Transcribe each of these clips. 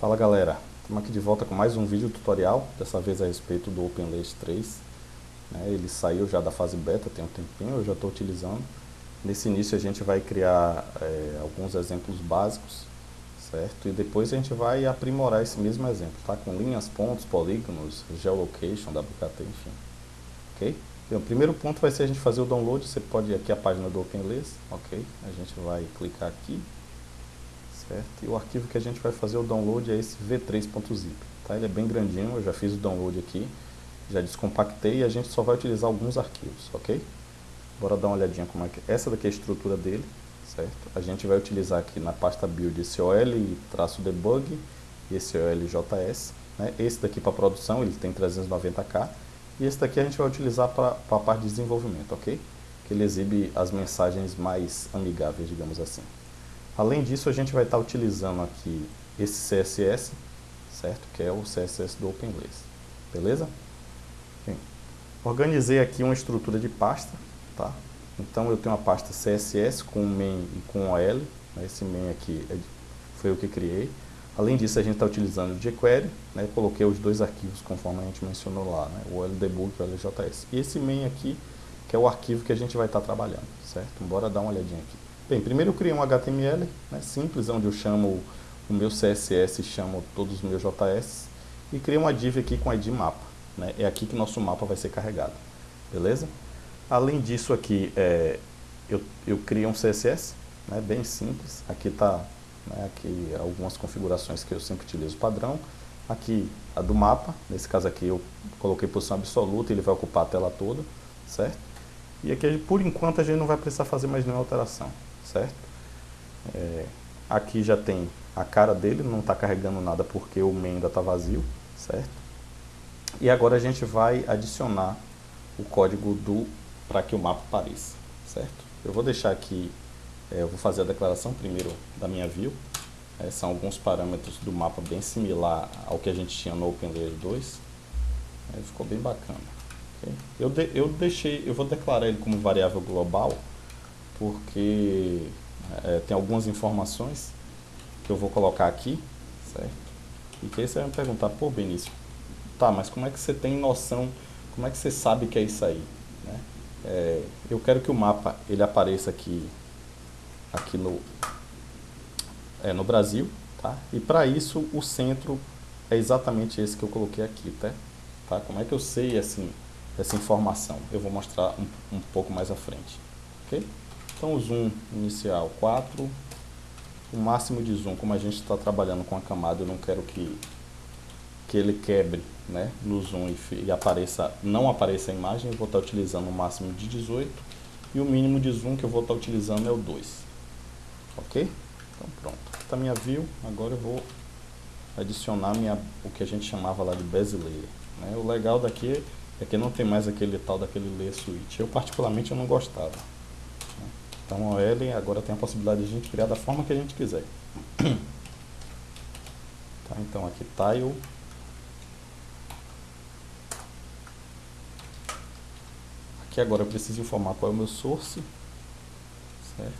Fala galera, estamos aqui de volta com mais um vídeo tutorial, dessa vez a respeito do OpenLace 3. Né, ele saiu já da fase beta, tem um tempinho, eu já estou utilizando. Nesse início a gente vai criar é, alguns exemplos básicos, certo? E depois a gente vai aprimorar esse mesmo exemplo, tá? Com linhas, pontos, polígonos, geolocation, WKT, enfim. Ok? Então, o primeiro ponto vai ser a gente fazer o download, você pode ir aqui a página do OpenLace, ok? A gente vai clicar aqui, certo? E o arquivo que a gente vai fazer o download é esse v3.zip, tá? Ele é bem grandinho, eu já fiz o download aqui, já descompactei e a gente só vai utilizar alguns arquivos, ok? Bora dar uma olhadinha como é que... Essa daqui é a estrutura dele, certo? A gente vai utilizar aqui na pasta build esse OL-debug e esse OLJS, né? Esse daqui para produção, ele tem 390k, e esse daqui a gente vai utilizar para a parte de desenvolvimento, ok? Que ele exibe as mensagens mais amigáveis, digamos assim. Além disso, a gente vai estar utilizando aqui esse CSS, certo? Que é o CSS do OpenLace, beleza? Bem, organizei aqui uma estrutura de pasta, tá? Então eu tenho uma pasta CSS com main e com OL, né? esse main aqui é, foi o que criei. Além disso, a gente está utilizando o jQuery, né? coloquei os dois arquivos conforme a gente mencionou lá, né? o LDebug e o LJS. E esse main aqui, que é o arquivo que a gente vai estar trabalhando, certo? Bora dar uma olhadinha aqui. Bem, primeiro eu criei um HTML né, simples, onde eu chamo o meu CSS e chamo todos os meus JS e criei uma div aqui com ID mapa. Né, é aqui que nosso mapa vai ser carregado, beleza? Além disso aqui, é, eu, eu criei um CSS, né, bem simples. Aqui está né, aqui algumas configurações que eu sempre utilizo padrão. Aqui a do mapa, nesse caso aqui eu coloquei posição absoluta, ele vai ocupar a tela toda, certo? E aqui, por enquanto, a gente não vai precisar fazer mais nenhuma alteração certo? É, aqui já tem a cara dele, não está carregando nada porque o main ainda está vazio, certo? E agora a gente vai adicionar o código do para que o mapa apareça, certo? Eu vou deixar aqui, é, eu vou fazer a declaração primeiro da minha view, é, são alguns parâmetros do mapa bem similar ao que a gente tinha no OpenLayer 2, é, ficou bem bacana. Okay? Eu, de, eu deixei, eu vou declarar ele como variável global, porque é, tem algumas informações que eu vou colocar aqui, certo? E que aí você vai me perguntar, pô Benício, tá, mas como é que você tem noção, como é que você sabe que é isso aí? Né? É, eu quero que o mapa ele apareça aqui, aqui no, é, no Brasil, tá? E para isso o centro é exatamente esse que eu coloquei aqui, tá? tá? Como é que eu sei assim, essa informação? Eu vou mostrar um, um pouco mais à frente, ok? Então o zoom inicial 4, o máximo de zoom, como a gente está trabalhando com a camada, eu não quero que, que ele quebre né, no zoom e, e apareça, não apareça a imagem, eu vou estar tá utilizando o máximo de 18 e o mínimo de zoom que eu vou estar tá utilizando é o 2. Ok? Então pronto, está minha view, agora eu vou adicionar minha, o que a gente chamava lá de bezier. Né? O legal daqui é que não tem mais aquele tal daquele layer switch. Eu particularmente eu não gostava. Então o OL agora tem a possibilidade de a gente criar da forma que a gente quiser. Tá, então aqui tile. Aqui agora eu preciso informar qual é o meu source. Certo?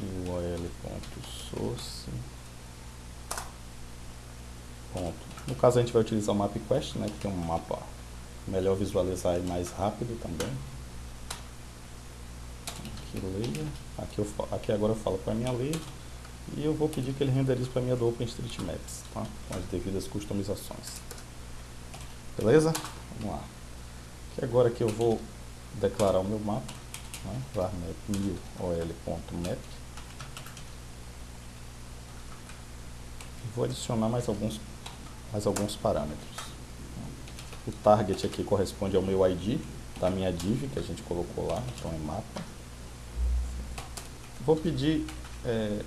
E o OL.source. Ponto. No caso a gente vai utilizar o MapQuest, né, que tem um mapa melhor visualizar e mais rápido também layer. Aqui, eu, aqui agora eu falo para minha layer. E eu vou pedir que ele renderize para mim a do OpenStreetMaps, tá? Com as devidas customizações. Beleza? Vamos lá. Aqui agora que eu vou declarar o meu mapa, né? varmap ol.map. Vou adicionar mais alguns, mais alguns parâmetros. O target aqui corresponde ao meu ID da minha div que a gente colocou lá, então é mapa. Vou pedir, é,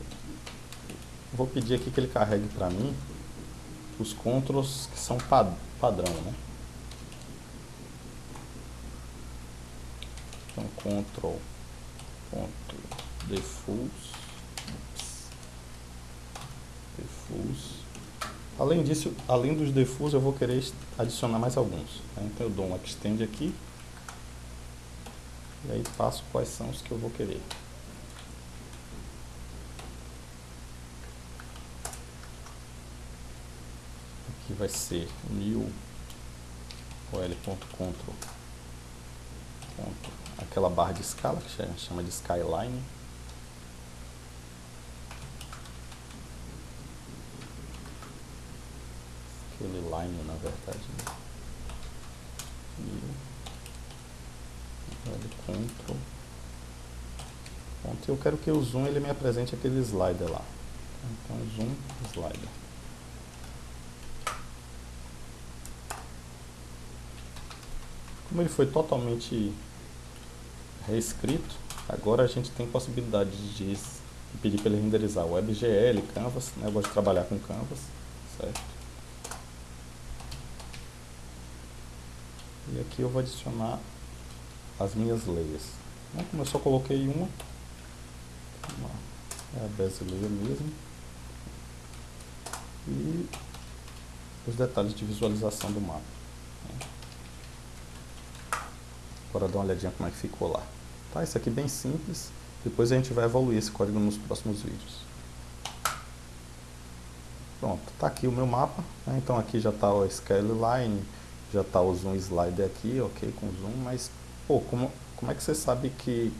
vou pedir aqui que ele carregue para mim os controls que são pad padrão, né? Então, control ponto diffuse, diffuse. Além disso, além dos diffuse, eu vou querer adicionar mais alguns. Né? Então eu dou um extend aqui e aí passo quais são os que eu vou querer. Aqui vai ser new ol.control aquela barra de escala que chama de skyline. Aquele line na verdade né? e control. Ponto. Eu quero que o zoom ele me apresente aquele slider lá. Então zoom slider como ele foi totalmente reescrito agora a gente tem possibilidade de pedir para ele renderizar WebGL, Canvas, né? eu gosto de trabalhar com Canvas, certo? E aqui eu vou adicionar as minhas layers. Né? Como eu só coloquei uma, é a brasileira mesmo. E os detalhes de visualização do mapa. Né? Agora dá uma olhadinha como é que ficou lá. Tá, isso aqui é bem simples. Depois a gente vai evoluir esse código nos próximos vídeos. Pronto, tá aqui o meu mapa. Né? Então aqui já está o skyline, já está o zoom slider aqui, ok, com zoom, mas, pô, como, como é que você sabe que,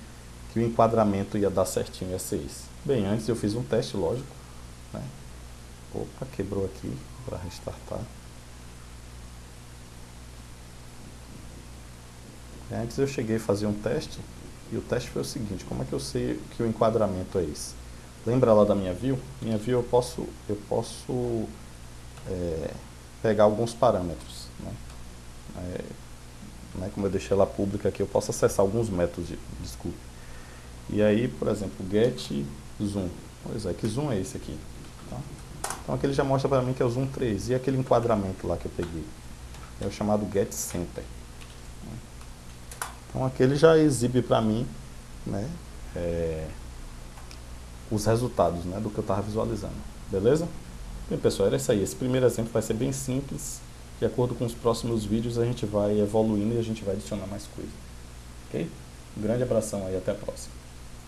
que o enquadramento ia dar certinho, ia ser isso? Bem, antes eu fiz um teste, lógico, né? Opa, quebrou aqui, para restartar. Antes eu cheguei a fazer um teste, e o teste foi o seguinte, como é que eu sei que o enquadramento é esse? Lembra lá da minha view? Minha view eu posso, eu posso é, pegar alguns parâmetros. Né? É, né, como eu deixei ela pública aqui, eu posso acessar alguns métodos, de, desculpe. E aí, por exemplo, get zoom. Pois é, que zoom é esse aqui? Tá? Então aqui ele já mostra para mim que é o zoom 3. E aquele enquadramento lá que eu peguei? É o chamado get center. Então aqui ele já exibe para mim né, é, os resultados né, do que eu estava visualizando. Beleza? Bem pessoal, era isso aí. Esse primeiro exemplo vai ser bem simples. De acordo com os próximos vídeos a gente vai evoluindo e a gente vai adicionar mais coisas. Ok? Um grande abração aí, até a próxima.